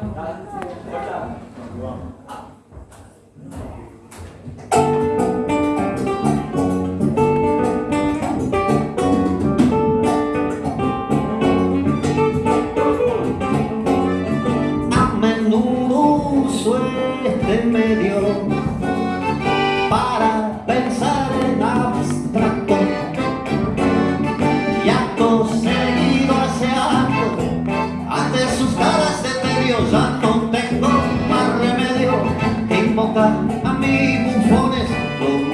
Okay. Uh,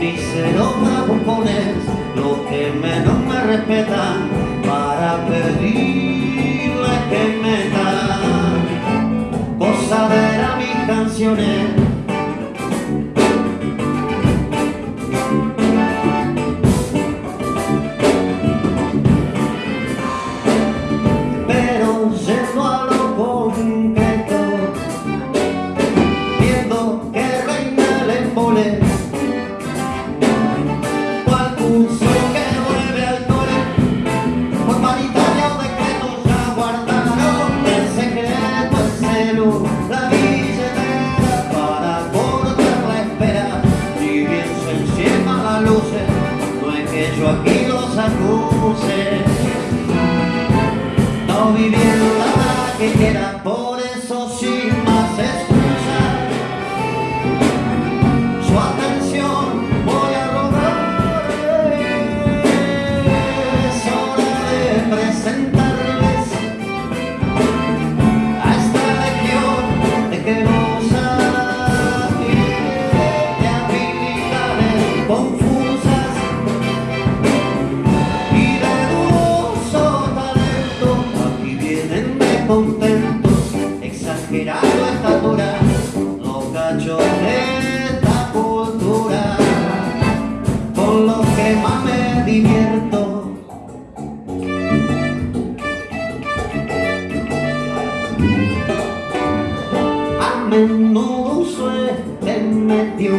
míseros bravucones, los que menos me respetan, para pedirles que metan gozadera mis canciones. yo aquí los acuse. No viviendo la que queda por eso sí. que más me divierto. A menudo suerte me dio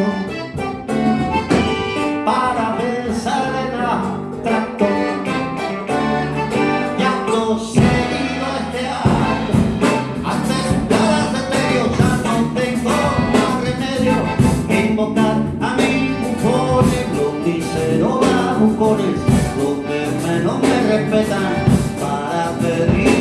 calumpones, los que menos me respetan, para pedir.